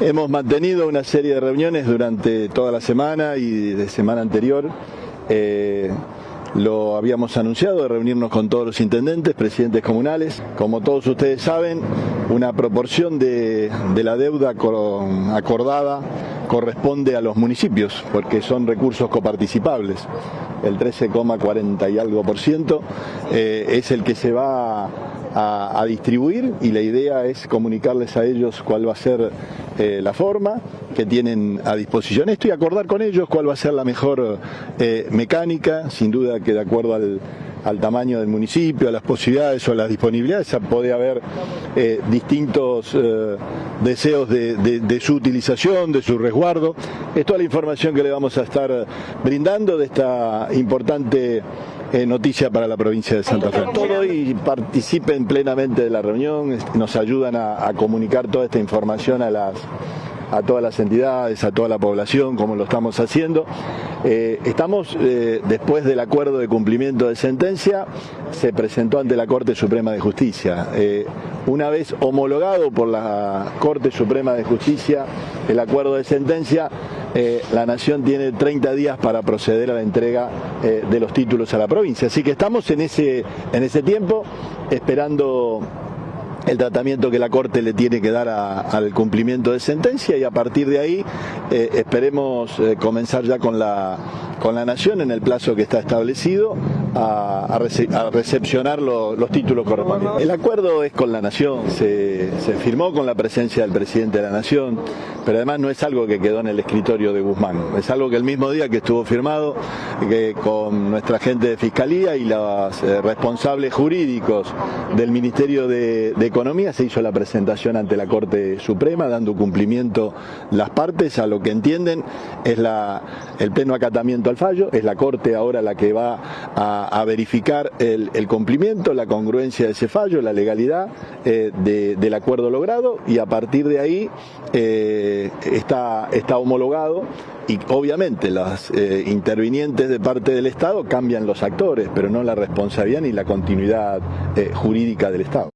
Hemos mantenido una serie de reuniones durante toda la semana y de semana anterior. Eh, lo habíamos anunciado de reunirnos con todos los intendentes, presidentes comunales. Como todos ustedes saben, una proporción de, la deuda acordada corresponde a los municipios, porque son recursos coparticipables. El 13,40 y algo por ciento eh, es el que se va a, distribuir y la idea es comunicarles a ellos cuál va a ser eh, la forma que tienen a disposición esto y acordar con ellos cuál va a ser la mejor eh, mecánica, sin duda que de acuerdo al tamaño del municipio, a las posibilidades o a las disponibilidades, puede haber eh, distintos deseos de, su utilización, de su resguardo. Es toda la información que le vamos a estar brindando de esta importante eh, noticia para la provincia de Santa Fe. Todo y participen plenamente de la reunión, nos ayudan a comunicar toda esta información a las a todas las entidades, a toda la población, como lo estamos haciendo. Eh, estamos, eh, después del acuerdo de cumplimiento de sentencia, se presentó ante la Corte Suprema de Justicia. Eh, una vez homologado por la Corte Suprema de Justicia el acuerdo de sentencia, la Nación tiene 30 días para proceder a la entrega de los títulos a la provincia. Así que estamos en ese, en ese tiempo esperando el tratamiento que la Corte le tiene que dar al cumplimiento de sentencia y a partir de ahí eh, esperemos eh, comenzar ya con la, con la Nación en el plazo que está establecido a, recepcionar los títulos correspondientes. El acuerdo es con la Nación, se, firmó con la presencia del presidente de la Nación, pero además no es algo que quedó en el escritorio de Guzmán, es algo que el mismo día que estuvo firmado que con nuestra gente de Fiscalía y los eh, responsables jurídicos del Ministerio de, Economía se hizo la presentación ante la Corte Suprema dando cumplimiento las partes. A lo que entienden es la, el pleno acatamiento al fallo, es la Corte ahora la que va a a, verificar el, cumplimiento, la congruencia de ese fallo, la legalidad eh, del acuerdo logrado y a partir de ahí eh, está, está homologado y obviamente los eh, intervinientes de parte del Estado cambian los actores, pero no la responsabilidad ni la continuidad jurídica del Estado.